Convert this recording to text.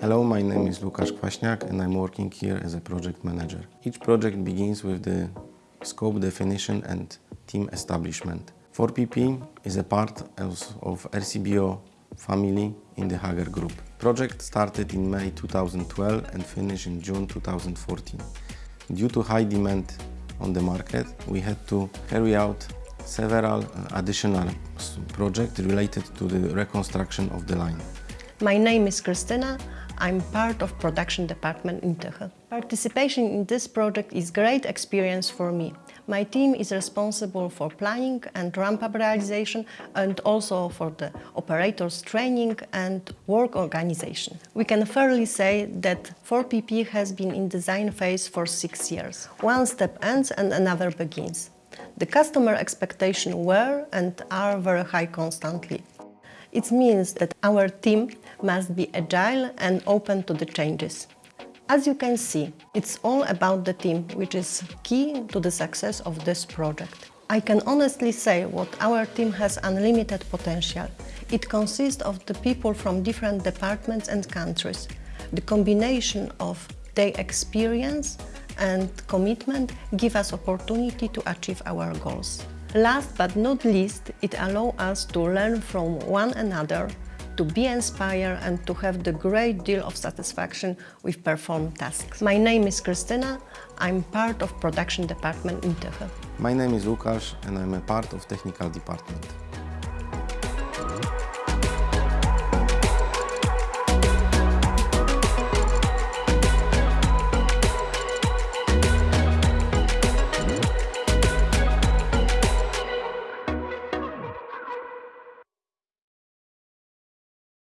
Hello, my name is Łukasz Kwaśniak and I'm working here as a project manager. Each project begins with the scope definition and team establishment. 4PP is a part of RCBO family in the Hager Group. Project started in May 2012 and finished in June 2014. Due to high demand on the market, we had to carry out several additional projects related to the reconstruction of the line. My name is Krystyna. I'm part of production department in Tychy. Participation in this project is great experience for me. My team is responsible for planning and ramp-up realization and also for the operators training and work organization. We can fairly say that 4PP has been in design phase for six years. One step ends and another begins. The customer expectations were and are very high constantly. It means that our team must be agile and open to the changes. As you can see, it's all about the team, which is key to the success of this project. I can honestly say what our team has unlimited potential. It consists of the people from different departments and countries. The combination of their experience and commitment give us opportunity to achieve our goals. Last but not least, it allows us to learn from one another, to be inspired and to have the great deal of satisfaction with performed tasks. My name is Krystyna. I'm part of production department in Tychy. My name is Łukasz and I'm a part of technical department.